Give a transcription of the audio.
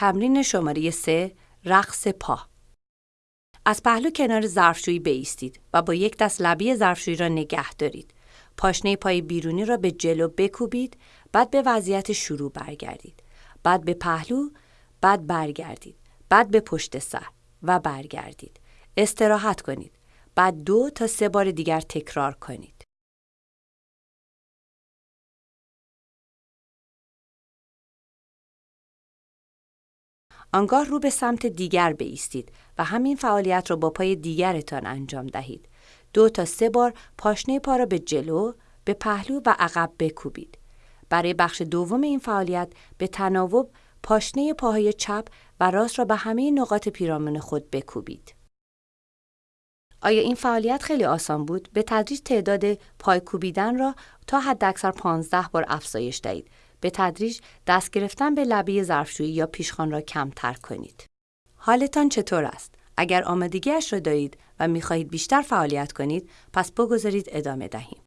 تمرین شماره 3 رقص پا از پهلو کنار ظرفشویی بایستید و با یک دست لبی ظرفشویی را نگه دارید. پاشنه پای بیرونی را به جلو بکوبید، بعد به وضعیت شروع برگردید. بعد به پهلو، بعد برگردید. بعد به پشت سر و برگردید. استراحت کنید. بعد دو تا سه بار دیگر تکرار کنید. آنگاه رو به سمت دیگر بیستید و همین فعالیت را با پای دیگرتان انجام دهید. دو تا سه بار پاشنه پا را به جلو، به پهلو و عقب بکوبید. برای بخش دوم این فعالیت به تناوب پاشنه پاهای چپ و راست را به همه نقاط پیرامون خود بکوبید. آیا این فعالیت خیلی آسان بود؟ به تدریج تعداد پای کوبیدن را تا حداکثر 15 بار افزایش دهید به تدریج دست گرفتن به لبه ظرفشویی یا پیشخان را کمتر کنید. حالتان چطور است؟ اگر آمادگیش را دارید و می‌خواهید بیشتر فعالیت کنید، پس بگذارید ادامه دهیم.